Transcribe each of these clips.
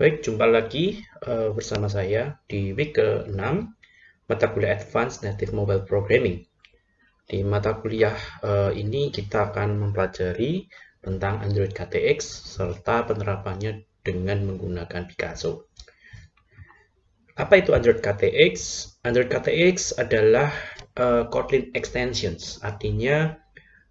Baik, jumpa lagi uh, bersama saya di week ke-6 mata kuliah Advanced Native Mobile Programming. Di mata kuliah uh, ini kita akan mempelajari tentang Android KTX serta penerapannya dengan menggunakan Picasso. Apa itu Android KTX? Android KTX adalah uh, Kotlin extensions, artinya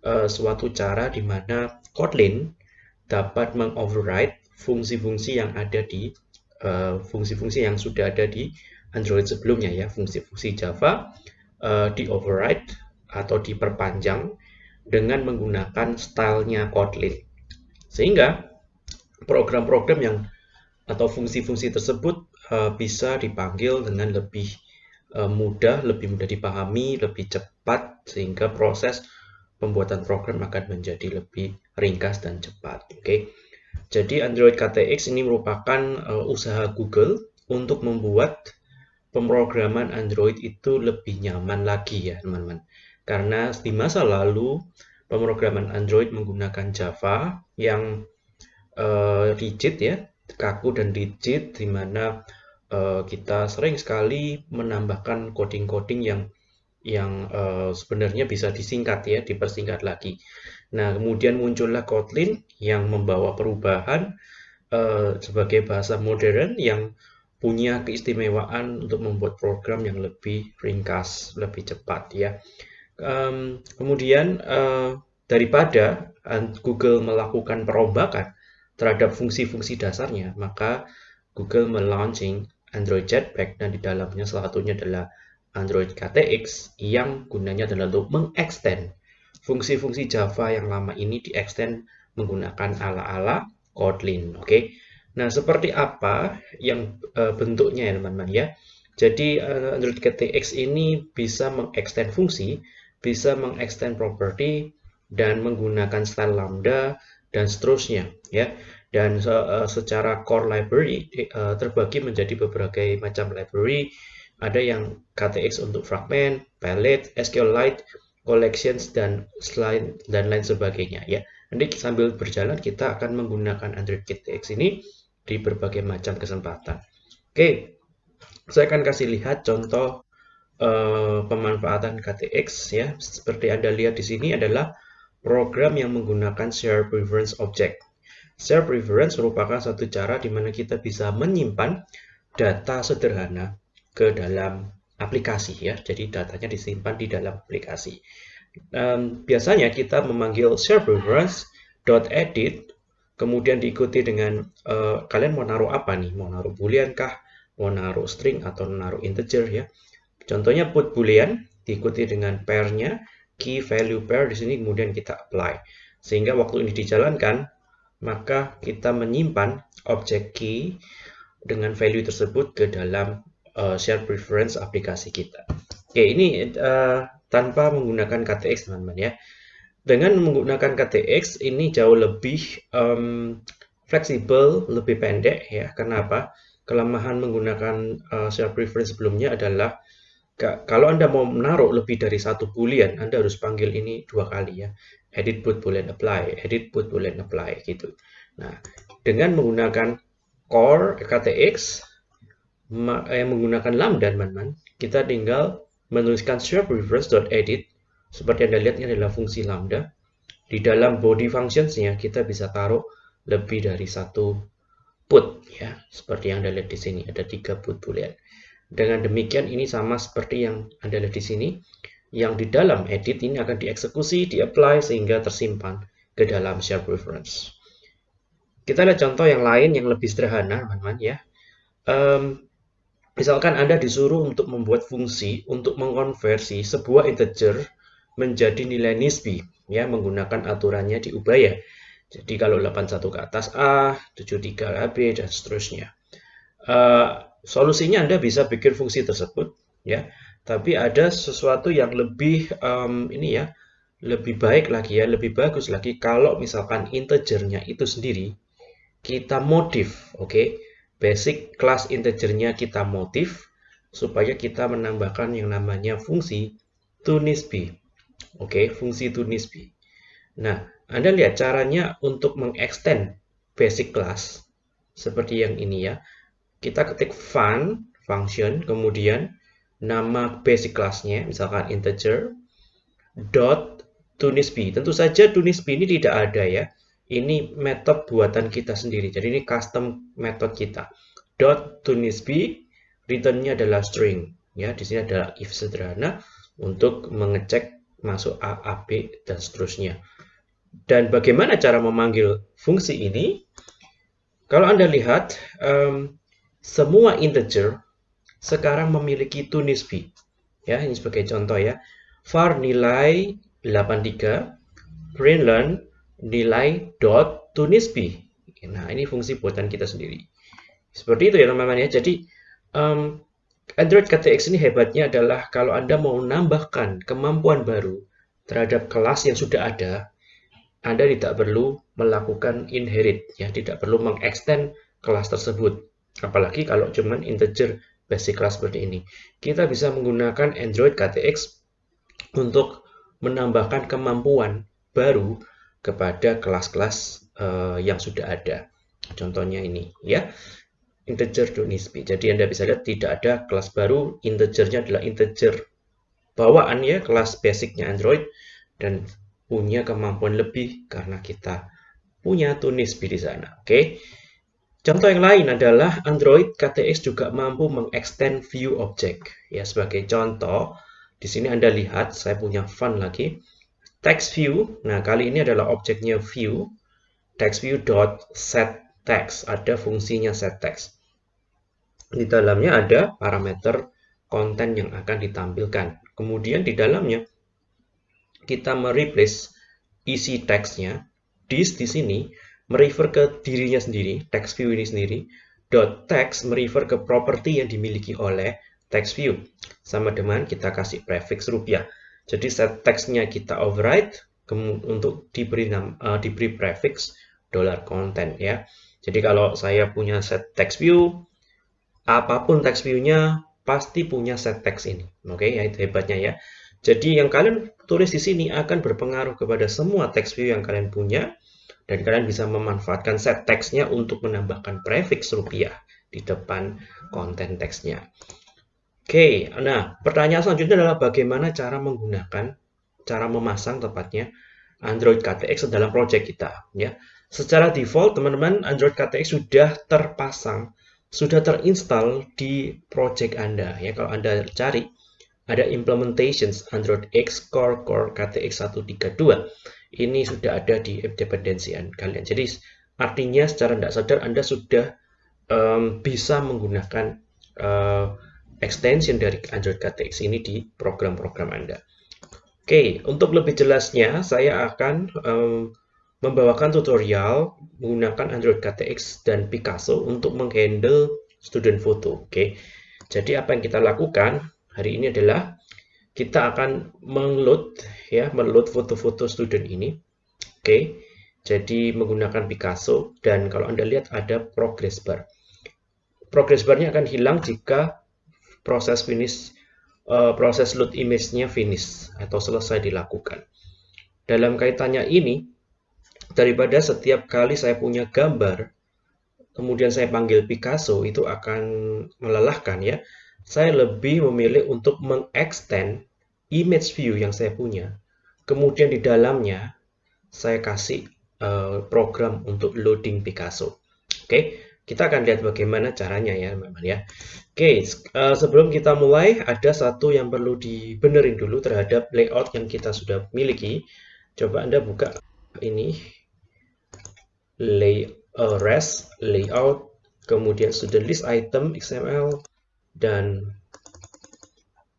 uh, suatu cara di mana Kotlin dapat mengoverride fungsi-fungsi yang ada di eh, fungsi-fungsi uh, yang sudah ada di Android sebelumnya ya fungsi-fungsi Java uh, di override atau diperpanjang dengan menggunakan stylenya Kotlin sehingga program-program yang atau fungsi-fungsi tersebut uh, bisa dipanggil dengan lebih uh, mudah, lebih mudah dipahami, lebih cepat sehingga proses pembuatan program akan menjadi lebih ringkas dan cepat. Oke. Okay? Jadi Android KTX ini merupakan uh, usaha Google untuk membuat pemrograman Android itu lebih nyaman lagi ya teman-teman. Karena di masa lalu pemrograman Android menggunakan Java yang uh, rigid ya, kaku dan rigid di mana uh, kita sering sekali menambahkan coding-coding yang yang uh, sebenarnya bisa disingkat ya, dipersingkat lagi. Nah, kemudian muncullah Kotlin yang membawa perubahan uh, sebagai bahasa modern yang punya keistimewaan untuk membuat program yang lebih ringkas, lebih cepat ya. Um, kemudian uh, daripada Google melakukan perombakan terhadap fungsi-fungsi dasarnya, maka Google melaunching Android Jetpack dan di dalamnya salah satunya adalah Android KTX yang gunanya adalah untuk mengextend fungsi-fungsi Java yang lama ini di-extend menggunakan ala-ala Kotlin. Oke. Okay? Nah, seperti apa yang uh, bentuknya ya teman-teman ya. Jadi uh, Android KTX ini bisa mengextend fungsi, bisa mengextend property dan menggunakan style lambda dan seterusnya ya. Dan uh, secara core library uh, terbagi menjadi beberapa macam library. Ada yang KTX untuk fragment, palette, SQLite, collections dan selain dan lain sebagainya ya. Nanti sambil berjalan kita akan menggunakan Android KTX ini di berbagai macam kesempatan. Oke, saya akan kasih lihat contoh uh, pemanfaatan KTX ya. Seperti Anda lihat di sini adalah program yang menggunakan share preference object. Share preference merupakan satu cara di mana kita bisa menyimpan data sederhana ke dalam aplikasi ya. Jadi datanya disimpan di dalam aplikasi. Um, biasanya kita memanggil serververse.edit kemudian diikuti dengan uh, kalian mau naruh apa nih? Mau naruh boolean kah? Mau naruh string atau naruh integer ya. Contohnya put boolean diikuti dengan pair-nya, key value pair di sini kemudian kita apply. Sehingga waktu ini dijalankan, maka kita menyimpan objek key dengan value tersebut ke dalam uh, share preference aplikasi kita. Oke, ini uh, tanpa menggunakan KTX teman-teman ya. Dengan menggunakan KTX ini jauh lebih um, fleksibel, lebih pendek ya. Kenapa? Kelemahan menggunakan uh, share preference sebelumnya adalah kalau Anda mau menaruh lebih dari satu boolean, Anda harus panggil ini dua kali ya. Edit put boolean apply, edit put boolean apply gitu. Nah, dengan menggunakan core KTX, yang menggunakan lambda teman-teman, kita tinggal menuliskan edit seperti Anda lihat ini adalah fungsi lambda. Di dalam body functionsnya kita bisa taruh lebih dari satu put ya, seperti yang Anda lihat di sini ada tiga put boolean. Dengan demikian ini sama seperti yang Anda lihat di sini, yang di dalam edit ini akan dieksekusi, di-apply sehingga tersimpan ke dalam share preference. Kita lihat contoh yang lain yang lebih sederhana, teman-teman ya. Um, Misalkan Anda disuruh untuk membuat fungsi untuk mengkonversi sebuah integer menjadi nilai nisbi, ya menggunakan aturannya diubah ya. Jadi kalau 81 ke atas A, 73 AB dan seterusnya. Uh, solusinya Anda bisa bikin fungsi tersebut, ya. Tapi ada sesuatu yang lebih um, ini ya, lebih baik lagi ya, lebih bagus lagi kalau misalkan integernya itu sendiri kita modif, oke? Okay? Basic class integernya kita motif supaya kita menambahkan yang namanya fungsi tunisb. Oke, okay, fungsi tunisb. Nah, Anda lihat caranya untuk mengextend basic class seperti yang ini ya. Kita ketik fun function, kemudian nama basic classnya, misalkan integer, dot tunisb. Tentu saja tunisb ini tidak ada ya. Ini metode buatan kita sendiri. Jadi ini custom method kita. Dot tunisb, returnnya adalah string. Ya, di sini adalah if sederhana untuk mengecek masuk A, A, B, dan seterusnya. Dan bagaimana cara memanggil fungsi ini? Kalau Anda lihat, um, semua integer sekarang memiliki tunisb. Ya, ini sebagai contoh ya. var nilai 83, println nilai dot tunisb. Nah, ini fungsi buatan kita sendiri. Seperti itu ya teman-teman ya. Jadi um, Android KTX ini hebatnya adalah kalau Anda mau menambahkan kemampuan baru terhadap kelas yang sudah ada, Anda tidak perlu melakukan inherit, ya, tidak perlu mengextend kelas tersebut. Apalagi kalau cuman integer basic class seperti ini. Kita bisa menggunakan Android KTX untuk menambahkan kemampuan baru kepada kelas-kelas uh, yang sudah ada. Contohnya ini, ya integer to nisbi. Jadi Anda bisa lihat tidak ada kelas baru, integernya adalah integer bawaan ya, kelas basicnya Android dan punya kemampuan lebih karena kita punya to di sana. Oke. Contoh yang lain adalah Android KTX juga mampu mengextend view object. Ya, sebagai contoh, di sini Anda lihat saya punya fun lagi. Text view. Nah, kali ini adalah objeknya view. Text view dot set text. Ada fungsinya set text. Di dalamnya ada parameter konten yang akan ditampilkan. Kemudian di dalamnya kita mereplace isi teksnya. This di sini merefer ke dirinya sendiri, text view ini sendiri. Dot text merefer ke property yang dimiliki oleh text view. Sama dengan kita kasih prefix rupiah. Jadi set teksnya kita override untuk diberi uh, diberi prefix dollar content ya. Jadi kalau saya punya set text view apa pun text view-nya pasti punya set text ini. Oke, okay, ya itu hebatnya ya. Jadi yang kalian tulis di sini akan berpengaruh kepada semua text view yang kalian punya dan kalian bisa memanfaatkan set text-nya untuk menambahkan prefix rupiah di depan konten teksnya. Oke, nah pertanyaan selanjutnya adalah bagaimana cara menggunakan, cara memasang tepatnya Android KTX dalam project kita. Ya, secara default teman-teman Android KTX sudah terpasang sudah terinstall di project Anda. Ya, kalau Anda cari ada implementations Android X Core Core KTX 132. Ini sudah ada di app dependency kalian. Jadi artinya secara tidak sadar Anda sudah um, bisa menggunakan uh, extension dari Android KTX ini di program-program Anda. Oke, untuk lebih jelasnya saya akan um, membawakan tutorial menggunakan Android KTX dan Picasso untuk menghandle student foto. Oke, jadi apa yang kita lakukan hari ini adalah kita akan mengload ya, meload foto-foto student ini. Oke, jadi menggunakan Picasso dan kalau anda lihat ada progress bar. Progress barnya akan hilang jika proses finish uh, proses load image-nya finish atau selesai dilakukan. Dalam kaitannya ini, daripada setiap kali saya punya gambar kemudian saya panggil Picasso itu akan melelahkan ya saya lebih memilih untuk mengextend image view yang saya punya kemudian di dalamnya saya kasih uh, program untuk loading Picasso oke okay? Kita akan lihat bagaimana caranya ya teman-teman ya oke uh, sebelum kita mulai ada satu yang perlu dibenerin dulu terhadap layout yang kita sudah miliki. Coba anda buka ini. Lay uh, rest layout kemudian sudah list item XML dan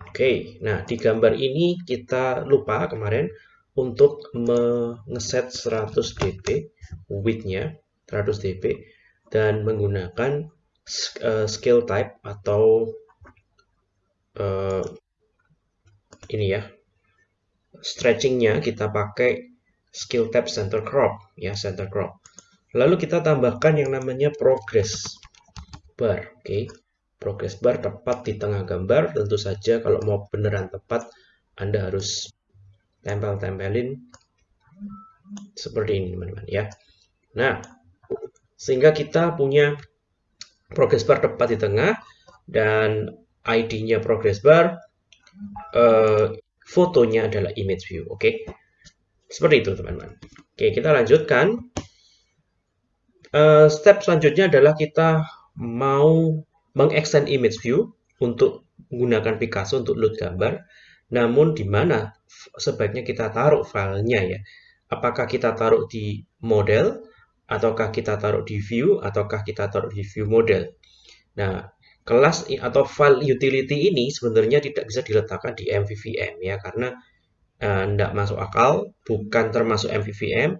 oke. Nah di gambar ini kita lupa kemarin untuk mengeset 100 dp widthnya 100 dp dan menggunakan uh, scale type atau uh, ini ya stretchingnya kita pakai scale type center crop ya center crop Lalu kita tambahkan yang namanya progress bar. Oke, okay. progress bar tepat di tengah gambar. Tentu saja kalau mau beneran tepat, Anda harus tempel-tempelin seperti ini, teman-teman ya. Nah, sehingga kita punya progress bar tepat di tengah dan ID-nya progress bar uh, fotonya adalah image view. Oke? Okay? seperti itu teman-teman. Oke kita lanjutkan. Uh, step selanjutnya adalah kita mau mengextend image view untuk menggunakan Picasso untuk load gambar. Namun di mana sebaiknya kita taruh filenya ya? Apakah kita taruh di model ataukah kita taruh di view ataukah kita taruh di view model? Nah kelas atau file utility ini sebenarnya tidak bisa diletakkan di MVVM ya karena tidak uh, masuk akal bukan termasuk MVVM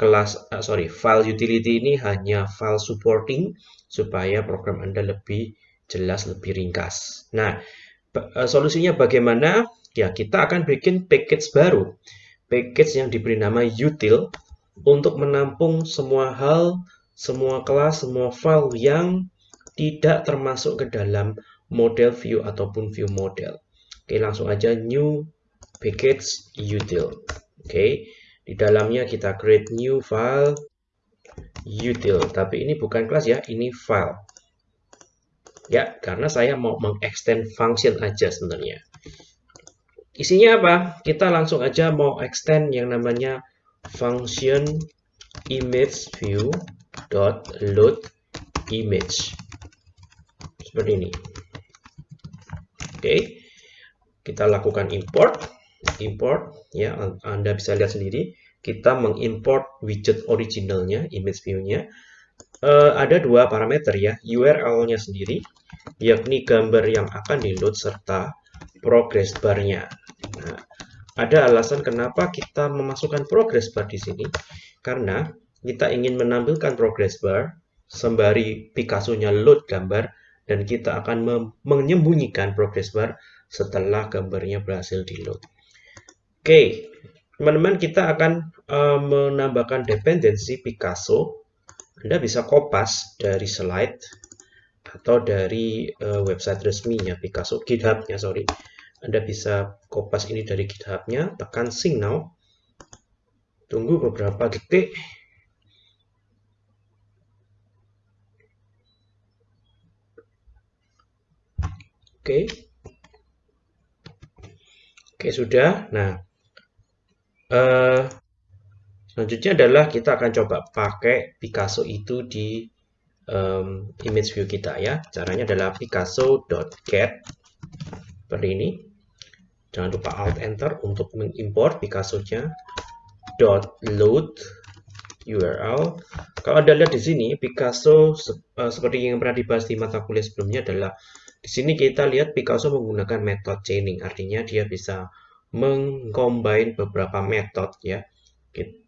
kelas uh, sorry file utility ini hanya file supporting supaya program Anda lebih jelas lebih ringkas. Nah uh, solusinya bagaimana? Ya kita akan bikin package baru. Package yang diberi nama util untuk menampung semua hal, semua kelas, semua file yang tidak termasuk ke dalam model view ataupun view model. Oke, langsung aja new package util. Oke, di dalamnya kita create new file util. Tapi ini bukan kelas ya, ini file. Ya, karena saya mau mengextend function aja sebenarnya. Isinya apa? Kita langsung aja mau extend yang namanya function image view dot load image. Seperti ini. Oke. Okay. kita lakukan import. Import ya anda bisa lihat sendiri. Kita mengimport widget originalnya image view-nya. Uh, ada dua parameter ya URL-nya sendiri yakni gambar yang akan di load serta progress bar-nya ada alasan kenapa kita memasukkan progress bar di sini. Karena kita ingin menampilkan progress bar sembari Picasso-nya load gambar dan kita akan menyembunyikan progress bar setelah gambarnya berhasil di load. Oke, teman-teman kita akan uh, menambahkan dependensi Picasso. Anda bisa kopas dari slide atau dari uh, website resminya Picasso, GitHub-nya sorry. Anda bisa kopas ini dari GitHub-nya, tekan sync now. Tunggu beberapa detik. Oke. Oke, sudah. Nah, uh, selanjutnya adalah kita akan coba pakai Picasso itu di um, image view kita ya. Caranya adalah picasso.get seperti ini. Jangan lupa Alt Enter untuk mengimport Picasso-nya. Dot load URL. Kalau Anda lihat di sini, Picasso uh, seperti yang pernah dibahas di mata kuliah sebelumnya adalah di sini kita lihat Picasso menggunakan metode chaining, artinya dia bisa mengcombine beberapa metode ya,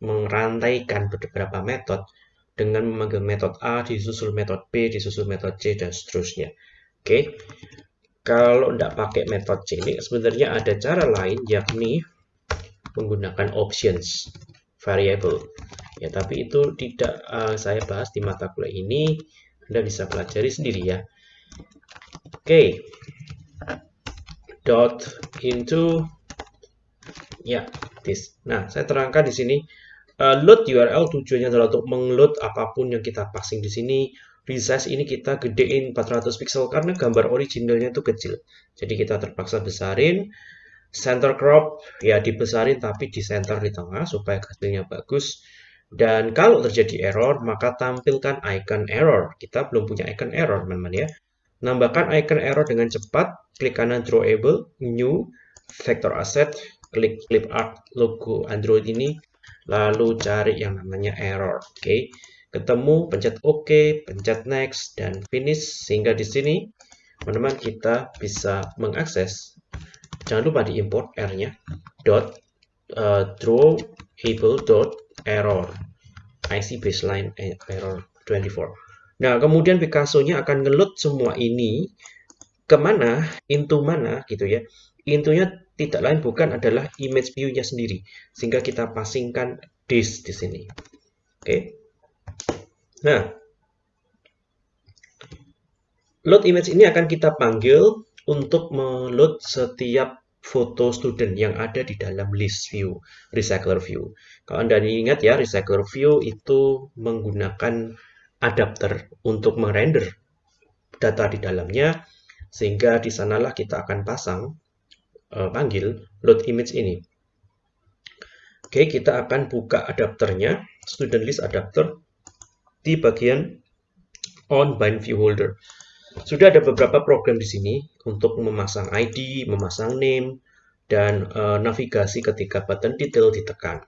merantaikan beberapa metode dengan memanggil metode A disusul metode B disusul metode C dan seterusnya. Oke. Kalau tidak pakai metode chaining, sebenarnya ada cara lain, yakni menggunakan options variable. Ya, tapi itu tidak uh, saya bahas di mata kuliah ini. Anda bisa pelajari sendiri ya. Oke. Okay. Dot into ya, this. Nah, saya terangkan di sini uh, load URL tujuannya adalah untuk mengload apa pun yang kita passing di sini resize ini kita gedein 400 pixel karena gambar originalnya itu kecil. Jadi kita terpaksa besarin. Center crop ya dibesarin tapi di center di tengah supaya hasilnya bagus. Dan kalau terjadi error maka tampilkan icon error. Kita belum punya icon error teman-teman ya. Nambahkan icon error dengan cepat. Klik kanan drawable, new, vector asset, klik clip art logo Android ini. Lalu cari yang namanya error. Oke. Okay ketemu, pencet OK, pencet Next, dan Finish. Sehingga di sini, teman-teman, kita bisa mengakses. Jangan lupa diimport R-nya. Dot uh, drawable dot error. IC baseline error 24. Nah, kemudian Picasso-nya akan ngeload semua ini ke mana, into mana gitu ya. Intunya tidak lain bukan adalah image view-nya sendiri. Sehingga kita passingkan disk di sini. Oke. Okay. Nah, load image ini akan kita panggil untuk meload setiap foto student yang ada di dalam list view, recycler view. Kalau Anda ingat ya, recycler view itu menggunakan adapter untuk merender data di dalamnya, sehingga di sanalah kita akan pasang, uh, panggil load image ini. Oke, kita akan buka adapternya, student list adapter, di bagian on bind view holder. Sudah ada beberapa program di sini untuk memasang ID, memasang name, dan uh, navigasi ketika button detail ditekan.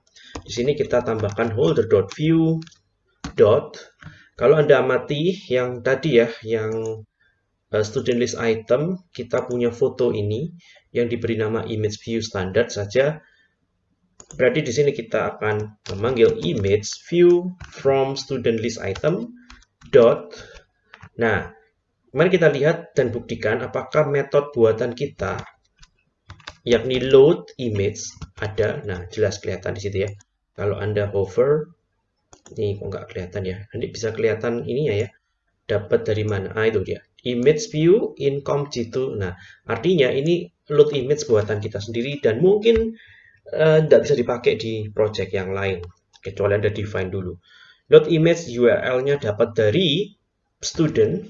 Di sini kita tambahkan holder.view. Kalau Anda amati yang tadi ya, yang uh, student list item, kita punya foto ini yang diberi nama image view standard saja Berarti di sini kita akan memanggil image view from student list item dot. Nah, mari kita lihat dan buktikan apakah metode buatan kita yakni load image ada. Nah, jelas kelihatan di situ ya. Kalau Anda hover ini kok nggak kelihatan ya. Nanti bisa kelihatan ininya ya. Dapat dari mana? Ah, itu dia. Image view in comp.g2. Nah, artinya ini load image buatan kita sendiri dan mungkin tidak uh, bisa dipakai di project yang lain kecuali Anda define dulu. Load image URL-nya dapat dari student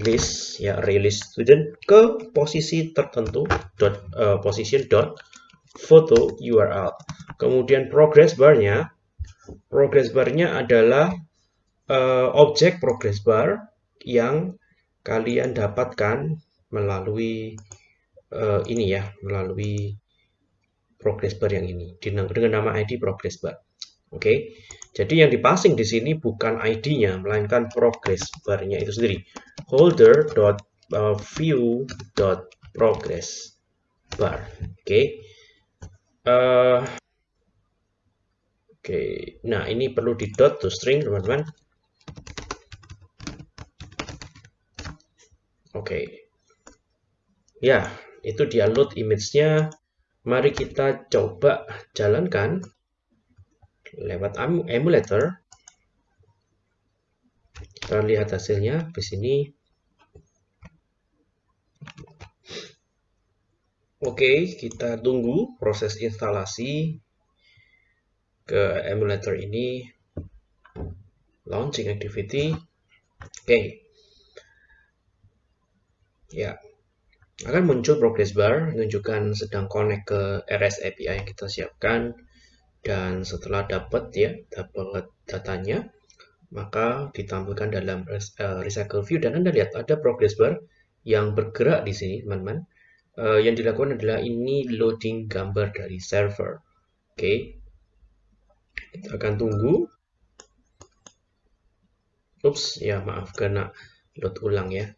list ya release student ke posisi tertentu dot uh, position dot photo URL. Kemudian progress bar-nya progress bar-nya adalah uh, objek progress bar yang kalian dapatkan melalui uh, ini ya, melalui progress bar yang ini dengan nama ID progress bar. Oke, jadi yang dipasing di sini bukan ID-nya, melainkan progress bar-nya itu sendiri. Holder.view.progress bar. Oke, okay? uh, oke. Okay. Nah ini perlu di dot to string teman-teman. Oke, ya itu dia load image-nya Mari kita coba jalankan lewat emulator. Kita lihat hasilnya di sini. Oke, kita tunggu proses instalasi ke emulator ini. Launching activity. Oke. Ya, akan muncul progress bar menunjukkan sedang connect ke RS API yang kita siapkan. Dan setelah dapat ya dapat datanya maka ditampilkan dalam uh, recycle view. Dan Anda lihat ada progress bar yang bergerak di sini teman-teman. Uh, yang dilakukan adalah ini loading gambar dari server. Oke. Okay. kita akan tunggu. Ups ya maaf kena load ulang ya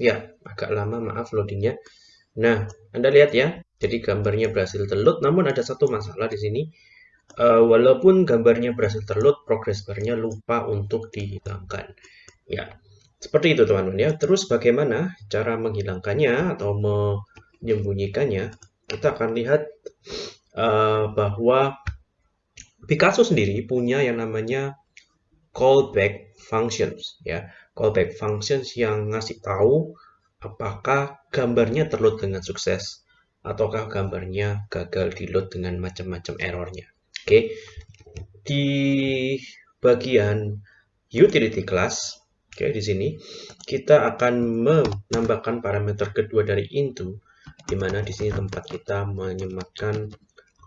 Ya, agak lama maaf loadingnya. Nah, Anda lihat ya, jadi gambarnya berhasil terload, namun ada satu masalah di sini. Uh, walaupun gambarnya berhasil terload, progress bar-nya lupa untuk dihilangkan. Ya, seperti itu teman-teman ya. Terus bagaimana cara menghilangkannya atau menyembunyikannya? Kita akan lihat uh, bahwa Picasso sendiri punya yang namanya callback functions ya callback functions yang ngasih tahu apakah gambarnya terload dengan sukses ataukah gambarnya gagal di load dengan macam-macam errornya. Oke, di bagian utility class, oke di sini kita akan menambahkan parameter kedua dari into, di mana di sini tempat kita menyematkan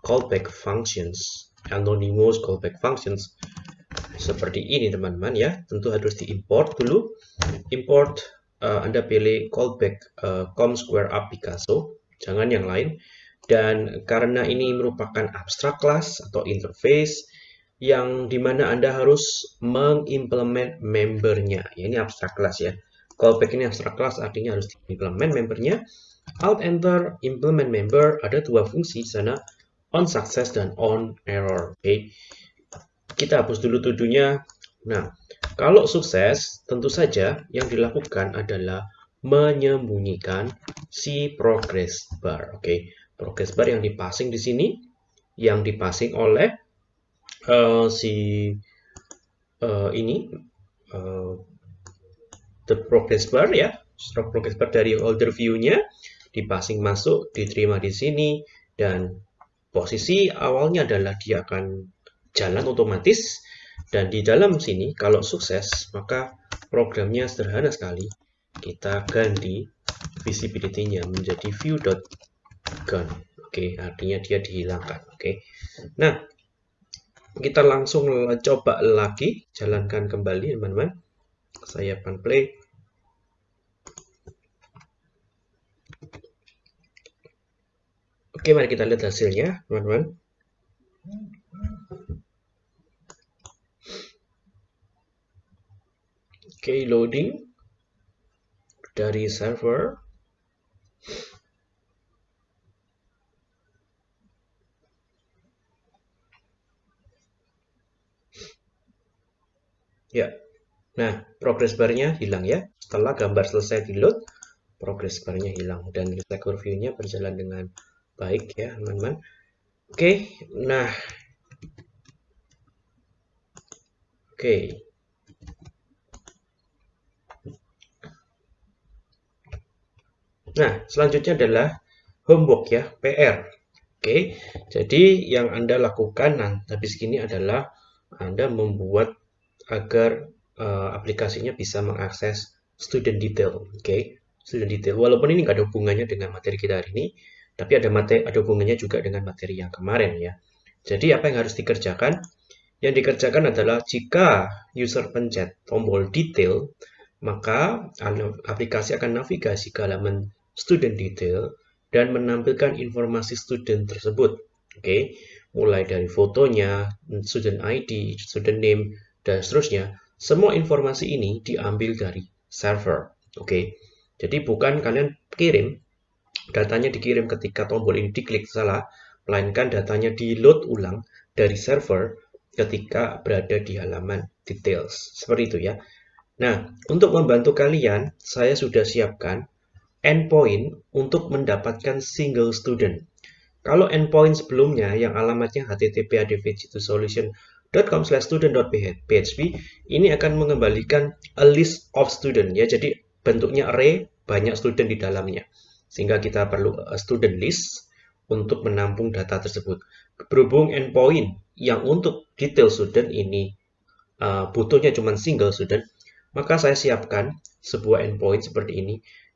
callback functions, anonymous callback functions seperti ini teman-teman ya. Tentu harus diimport dulu. Import uh, Anda pilih callback uh, com square up Picasso jangan yang lain. Dan karena ini merupakan abstract class atau interface yang di mana Anda harus mengimplement membernya. Ya, ini abstract class ya. Callback ini abstract class artinya harus diimplement membernya. Alt enter implement member ada dua fungsi sana. On success dan on error. Oke. okay kita hapus dulu tuduhnya. Nah, kalau sukses, tentu saja yang dilakukan adalah menyembunyikan si progress bar. Oke, okay. progress bar yang dipasing di sini, yang dipasing oleh uh, si uh, ini uh, the progress bar ya, stroke progress bar dari holder view-nya dipasing masuk, diterima di sini, dan posisi awalnya adalah dia akan jalan otomatis, dan di dalam sini kalau sukses, maka programnya sederhana sekali. Kita ganti visibility-nya menjadi view.gone. Oke, artinya dia dihilangkan. Oke. Nah, kita langsung coba lagi, jalankan kembali teman-teman. Saya akan play. Oke, mari kita lihat hasilnya, teman-teman. Oke, loading dari server. Ya, nah progress bar-nya hilang ya. Setelah gambar selesai di load, progress bar-nya hilang dan record view-nya berjalan dengan baik ya teman-teman. Oke, nah Oke. Nah, selanjutnya adalah homework ya, PR. Oke, jadi yang Anda lakukan nah, habis ini adalah Anda membuat agar uh, aplikasinya bisa mengakses student detail. Oke, student detail. Walaupun ini nggak ada hubungannya dengan materi kita hari ini, tapi ada materi, ada hubungannya juga dengan materi yang kemarin ya. Jadi apa yang harus dikerjakan? Yang dikerjakan adalah jika user pencet tombol detail, maka aplikasi akan navigasi ke halaman student detail dan menampilkan informasi student tersebut. Oke, okay? mulai dari fotonya, student ID, student name, dan seterusnya, semua informasi ini diambil dari server. Oke, okay? jadi bukan kalian kirim, datanya dikirim ketika tombol ini diklik salah, melainkan datanya di load ulang dari server ketika berada di halaman details. Seperti itu ya. Nah, untuk membantu kalian, saya sudah siapkan endpoint untuk mendapatkan single student. Kalau endpoint sebelumnya yang alamatnya http solution com slash student.php ini akan mengembalikan a list of student ya. Jadi bentuknya array banyak student di dalamnya. Sehingga kita perlu a student list untuk menampung data tersebut. Berhubung endpoint yang untuk detail student ini uh, butuhnya cuma single student maka saya siapkan sebuah endpoint seperti ini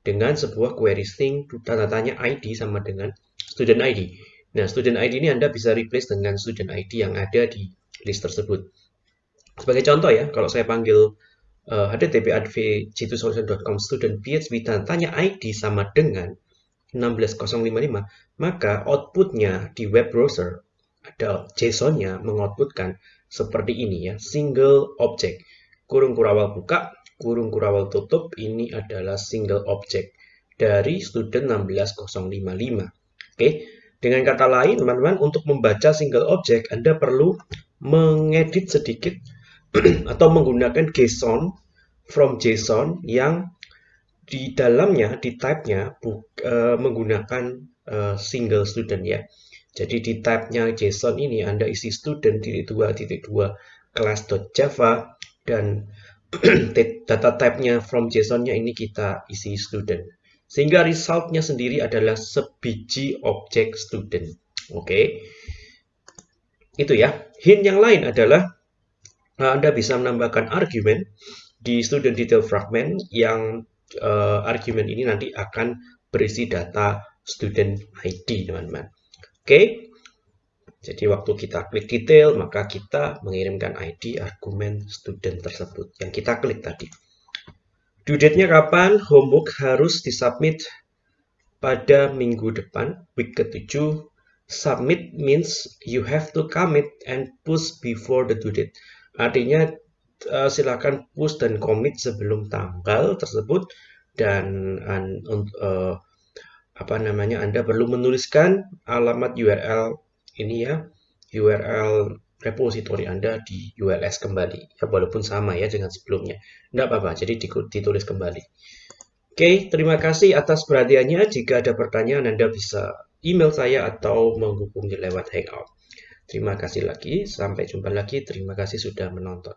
dengan sebuah query string tanda tanya ID sama dengan student ID nah student ID ini Anda bisa replace dengan student ID yang ada di list tersebut. Sebagai contoh ya, kalau saya panggil uh, http adv.solution.com student php dan tanya ID sama dengan 16055, maka outputnya di web browser ada JSON-nya mengoutputkan seperti ini ya, single object. Kurung kurawal buka, kurung kurawal tutup, ini adalah single object dari student 16055. Oke, dengan kata lain, teman-teman, untuk membaca single object, Anda perlu mengedit sedikit atau menggunakan JSON from JSON yang di dalamnya, di type-nya uh, menggunakan uh, single student ya. Jadi di type-nya JSON ini Anda isi student titik dua titik dua class.java dan data type-nya from JSON-nya ini kita isi student. Sehingga result-nya sendiri adalah sebiji objek student. Oke. Okay. Itu ya. Hint yang lain adalah uh, Anda bisa menambahkan argumen di student detail fragment yang uh, argumen ini nanti akan berisi data student ID, teman-teman. Oke. Okay? Jadi waktu kita klik detail, maka kita mengirimkan ID argumen student tersebut yang kita klik tadi. Due date-nya kapan? Homework harus disubmit pada minggu depan, week ke-7 submit means you have to commit and push before the due date. Artinya uh, silakan push dan commit sebelum tanggal tersebut dan uh, apa namanya Anda perlu menuliskan alamat URL ini ya URL repository Anda di ULS kembali ya walaupun sama ya dengan sebelumnya tidak apa-apa jadi ditulis kembali oke terima kasih atas perhatiannya jika ada pertanyaan Anda bisa email saya atau menghubungi lewat Hangout. Terima kasih lagi, sampai jumpa lagi. Terima kasih sudah menonton.